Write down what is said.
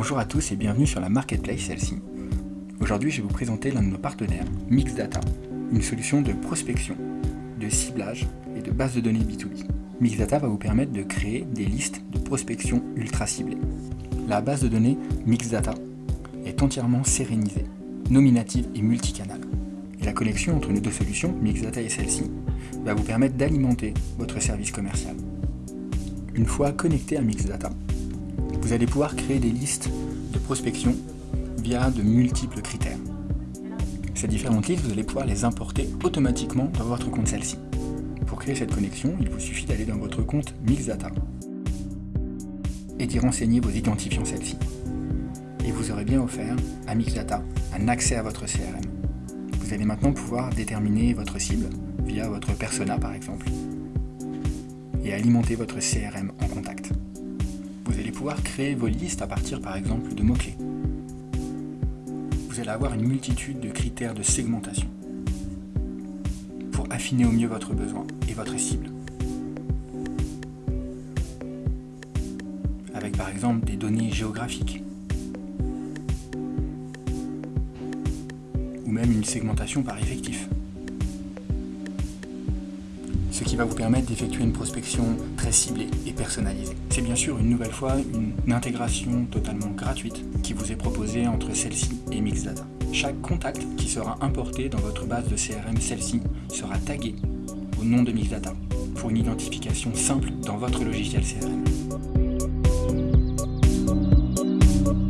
Bonjour à tous et bienvenue sur la Marketplace celle-ci. Aujourd'hui, je vais vous présenter l'un de nos partenaires, Mixdata, une solution de prospection, de ciblage et de base de données B2B. Mixdata va vous permettre de créer des listes de prospection ultra ciblées. La base de données Mixdata est entièrement sérénisée, nominative et multicanale. Et la connexion entre nos deux solutions, Mixdata et celle-ci, va vous permettre d'alimenter votre service commercial. Une fois connecté à Mixdata, vous allez pouvoir créer des listes de prospection via de multiples critères. Ces différentes listes, vous allez pouvoir les importer automatiquement dans votre compte celle-ci. Pour créer cette connexion, il vous suffit d'aller dans votre compte Mixdata et d'y renseigner vos identifiants celle-ci. Et vous aurez bien offert à Mixdata un accès à votre CRM. Vous allez maintenant pouvoir déterminer votre cible via votre persona par exemple et alimenter votre CRM en contact. Pouvoir créer vos listes à partir par exemple de mots-clés. Vous allez avoir une multitude de critères de segmentation pour affiner au mieux votre besoin et votre cible. Avec par exemple des données géographiques ou même une segmentation par effectif ce qui va vous permettre d'effectuer une prospection très ciblée et personnalisée. C'est bien sûr une nouvelle fois une intégration totalement gratuite qui vous est proposée entre celle-ci et Mixdata. Chaque contact qui sera importé dans votre base de CRM celle-ci sera tagué au nom de Mixdata pour une identification simple dans votre logiciel CRM.